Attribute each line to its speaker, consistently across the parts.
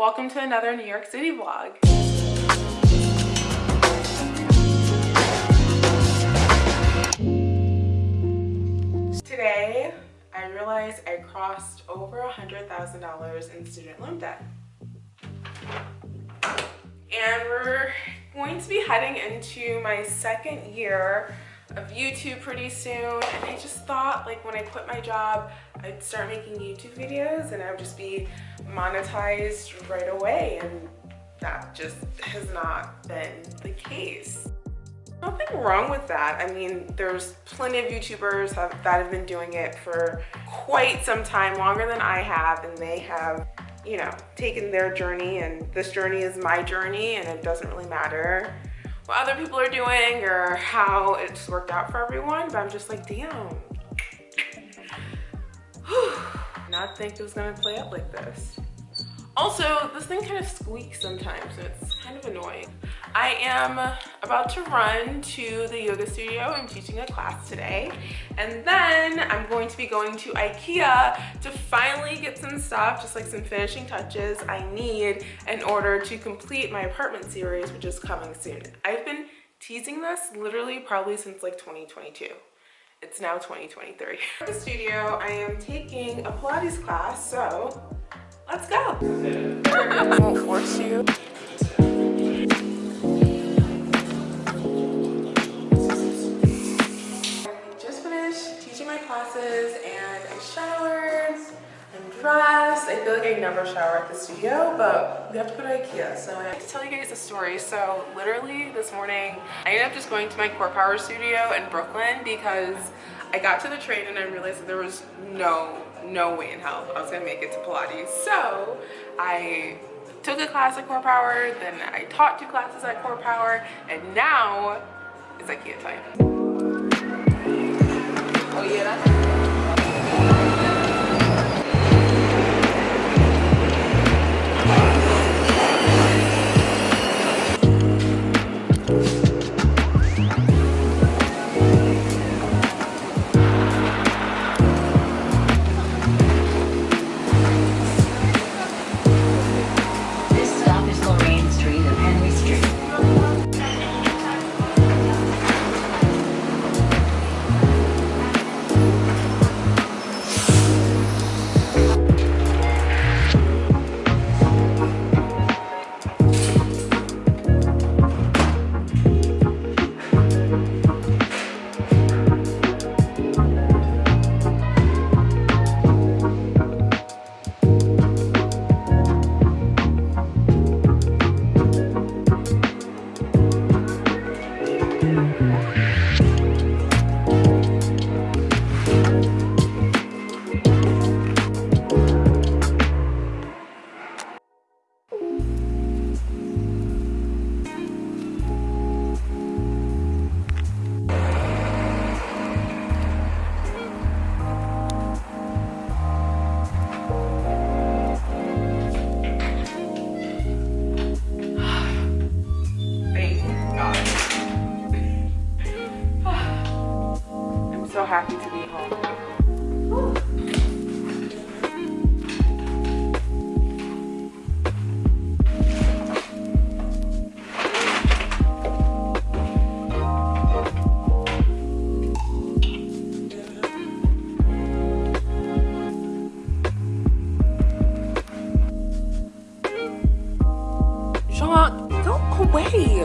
Speaker 1: welcome to another New York City vlog. Today, I realized I crossed over a $100,000 in student loan debt. And we're going to be heading into my second year of YouTube pretty soon and I just thought like when I quit my job I'd start making YouTube videos and I would just be monetized right away and that just has not been the case. Nothing wrong with that. I mean, there's plenty of YouTubers have, that have been doing it for quite some time, longer than I have, and they have, you know, taken their journey, and this journey is my journey, and it doesn't really matter what other people are doing or how it's worked out for everyone, but I'm just like, damn. Not think it was gonna play out like this. Also, this thing kind of squeaks sometimes, so it's kind of annoying. I am about to run to the yoga studio. I'm teaching a class today. And then I'm going to be going to Ikea to finally get some stuff, just like some finishing touches I need in order to complete my apartment series, which is coming soon. I've been teasing this literally probably since like 2022 it's now 2023. At the studio, I am taking a Pilates class, so let's go. I won't force you. My classes and I showered, I'm dressed. I feel like I never shower at the studio, but we have to go to Ikea. So I have to tell you guys a story. So literally this morning, I ended up just going to my Core Power studio in Brooklyn because I got to the train and I realized that there was no no way in hell I was gonna make it to Pilates. So I took a class at Core Power, then I taught two classes at Core Power, and now it's IKEA time. Amen. Happy to be home. Go away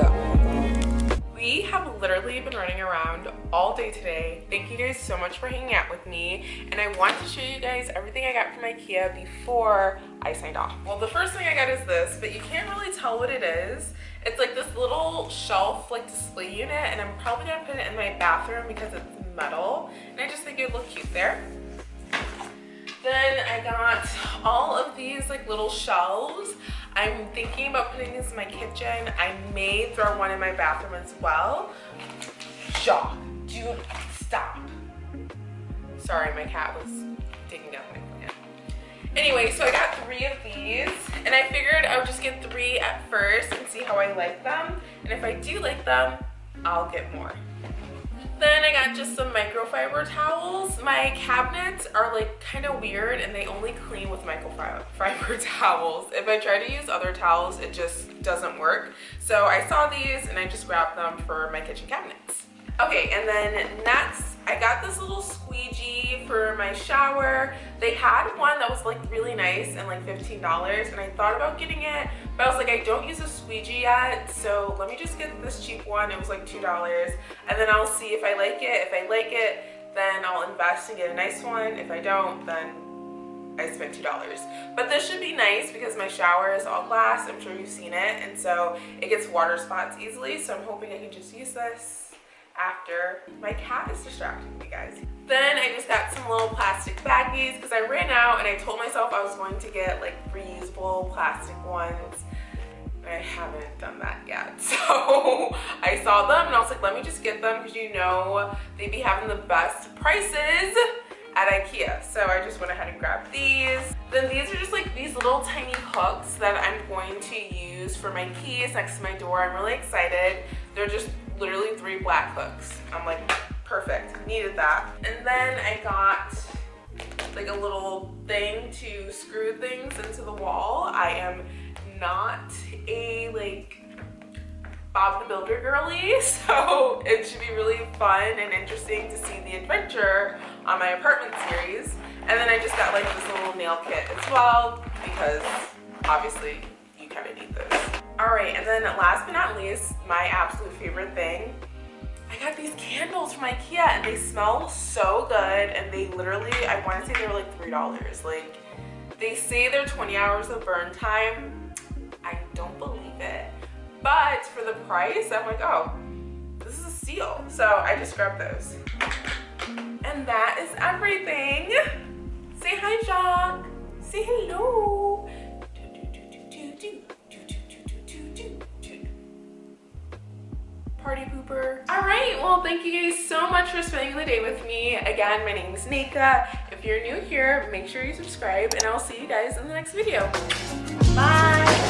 Speaker 1: literally been running around all day today. Thank you guys so much for hanging out with me. And I want to show you guys everything I got from Ikea before I signed off. Well, the first thing I got is this, but you can't really tell what it is. It's like this little shelf like display unit and I'm probably gonna put it in my bathroom because it's metal. And I just think it would look cute there. Then I got all of these like little shelves. I'm thinking about putting these in my kitchen. I may throw one in my bathroom as well. Jaw, do stop. Sorry, my cat was taking down my plant. Anyway, so I got three of these and I figured I would just get three at first and see how I like them. And if I do like them, I'll get more. Then I got just some microfiber towels. My cabinets are like kind of weird and they only clean with microfiber towels. If I try to use other towels, it just doesn't work. So I saw these and I just grabbed them for my kitchen cabinets. Okay, and then next, I got this little squeegee for my shower. They had one that was like really nice and like $15 and I thought about getting it, but I was like, I don't use a squeegee yet, so let me just get this cheap one. It was like $2 and then I'll see if I like it. If I like it, then I'll invest and get a nice one. If I don't, then I spent $2. But this should be nice because my shower is all glass. I'm sure you've seen it. And so it gets water spots easily. So I'm hoping I can just use this after my cat is distracting me guys. Then I just got some little plastic baggies because I ran out and I told myself I was going to get like reusable plastic ones. I haven't done that yet. So I saw them and I was like, let me just get them because you know they'd be having the best prices at Ikea. So I just went ahead and grabbed these. Then these are just like these little tiny hooks that I'm going to use for my keys next to my door. I'm really excited. They're just literally three black hooks. I'm like, perfect, needed that. And then I got like a little thing to screw things into the wall. I am not a like Bob the Builder girly, so it should be really fun and interesting to see the adventure on my apartment series. And then I just got like this little nail kit as well because obviously you kind of need this. All right, and then last but not least, my absolute favorite thing, I got these candles from Ikea and they smell so good and they literally, I want to say they were like $3. Like, they say they're 20 hours of burn time. I don't believe it. But for the price, I'm like, oh, this is a steal. So I just grabbed those. And that is everything. Say hi, Jacques. Say hello. All right, well, thank you guys so much for spending the day with me. Again, my name is Nika. If you're new here, make sure you subscribe and I'll see you guys in the next video. Bye.